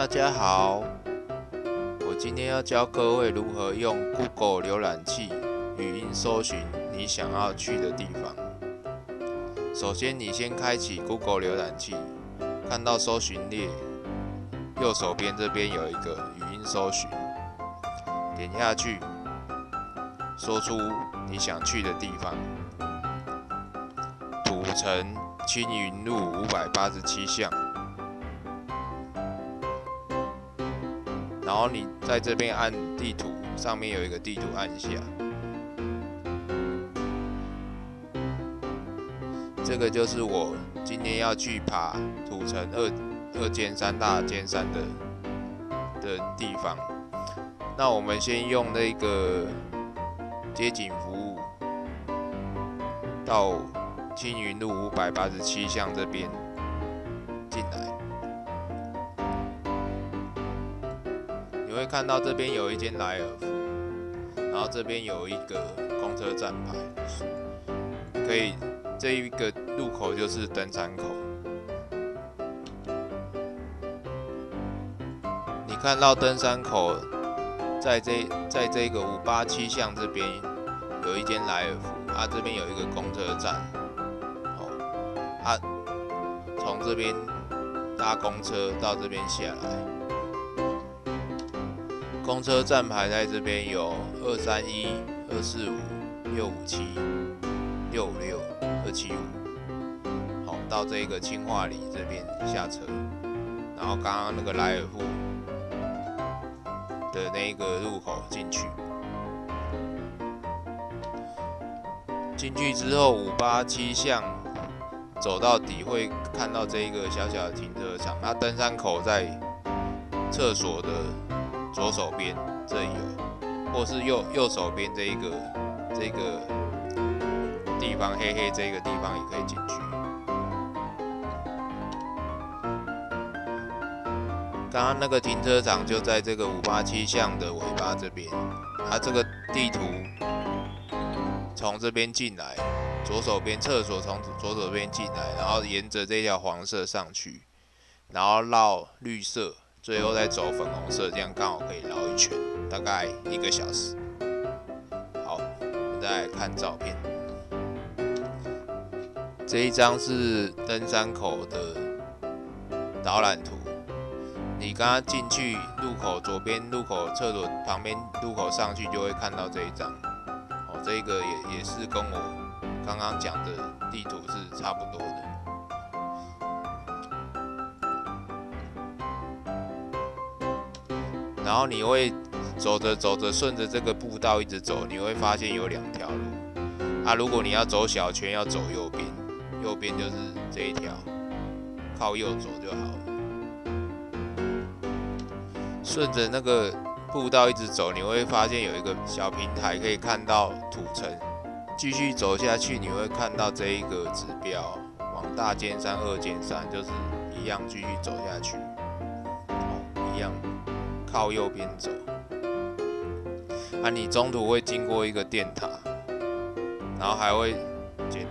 大家好，我今天要教各位如何用 Google 浏览器语音搜寻你想要去的地方。首先，你先开启 Google 浏览器，看到搜寻列，右手边这边有一个语音搜寻，点下去，说出你想去的地方。土城青云路五百八十七巷。然后你在这边按地图，上面有一个地图，按下。这个就是我今天要去爬土城二二尖山大尖山的的地方。那我们先用那个街景服务到青云路五百八十七巷这边看到这边有一间莱尔富，然后这边有一个公车站牌，可以这一个路口就是登山口。你看到登山口，在这在这个五八七巷这边有一间莱尔富，啊这边有一个公车站，哦，啊从这边搭公车到这边下来。公车站牌在这边有二三一、二四五、六五七、六五六、二七五。好，到这个清化里这边下车，然后刚刚那个莱尔富的那个入口进去。进去之后，五八七巷走到底会看到这一个小小的停车场，那登山口在厕所的。左手边这有，或是右右手边这一个这个地方黑黑这个地方也可以进去。刚刚那个停车场就在这个五八七巷的尾巴这边，它这个地图从这边进来，左手边厕所从左手边进来，然后沿着这条黄色上去，然后绕绿色。最后再走粉红色，这样刚好可以绕一圈，大概一个小时。好，我们再来看照片。这一张是登山口的导览图。你刚刚进去入口左边入口厕所旁边入口上去，就会看到这一张。哦，这个也也是跟我刚刚讲的地图是差不多的。然后你会走着走着，顺着这个步道一直走，你会发现有两条路。啊，如果你要走小圈，要走右边，右边就是这一条，靠右走就好了。顺着那个步道一直走，你会发现有一个小平台，可以看到土城。继续走下去，你会看到这一个指标，往大尖山、二尖山，就是一样继续走下去，靠右边走，啊，你中途会经过一个电塔，然后还会捡，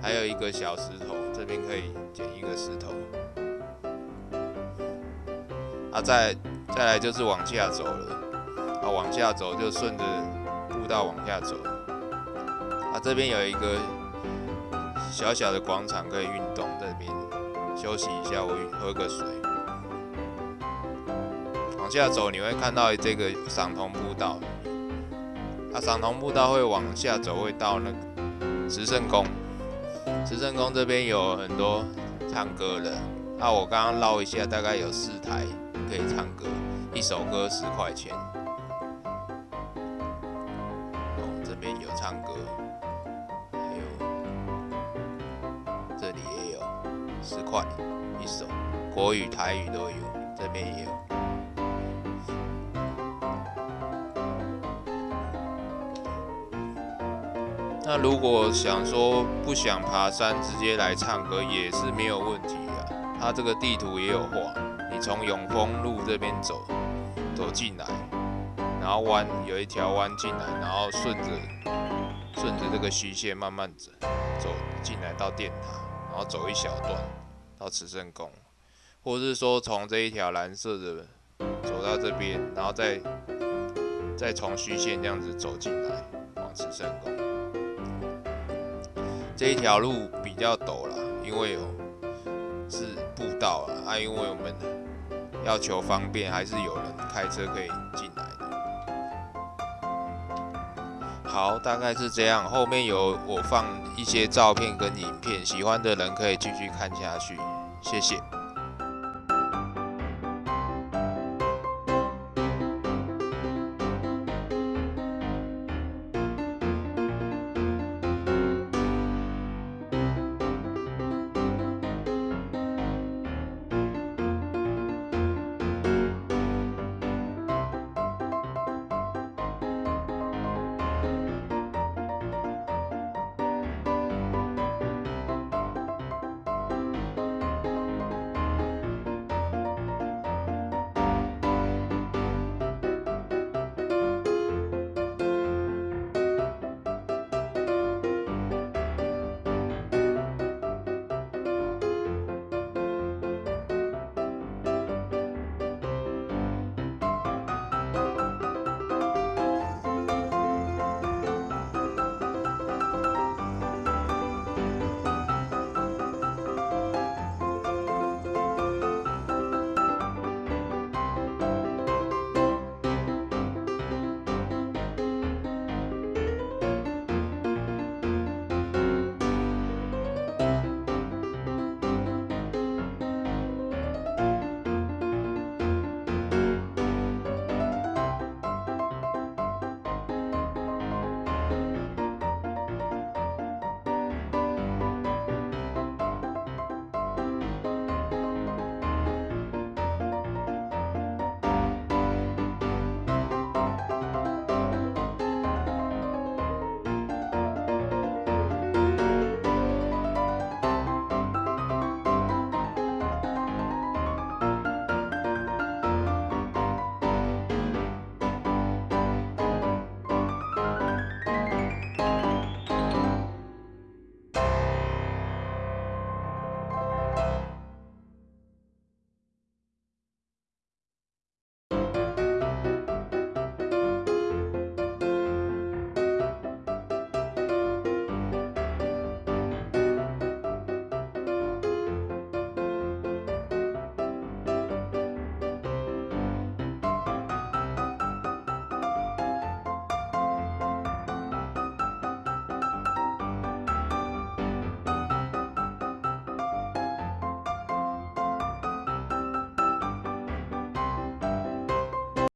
还有一个小石头，这边可以捡一个石头，啊，再再来就是往下走了，啊，往下走就顺着步道往下走，啊，这边有一个小小的广场可以运动，这边休息一下，我喝个水。往下走，你会看到这个赏桐步道。啊，赏桐步道会往下走，会到那个慈圣宫。慈圣宫这边有很多唱歌的。那我刚刚捞一下，大概有四台可以唱歌，一首歌十块钱。哦，这边有唱歌，还有这里也有十块一首，国语、台语都有，这边也有。那如果想说不想爬山，直接来唱歌也是没有问题的。它这个地图也有画，你从永丰路这边走，走进来，然后弯有一条弯进来，然后顺着顺着这个虚线慢慢走，走进来到电塔，然后走一小段到慈圣宫，或是说从这一条蓝色的走到这边，然后再再从虚线这样子走进来，往慈圣宫。这一条路比较陡了，因为有是步道啊，啊，因为我们要求方便，还是有人开车可以进来的。好，大概是这样，后面有我放一些照片跟影片，喜欢的人可以继续看下去，谢谢。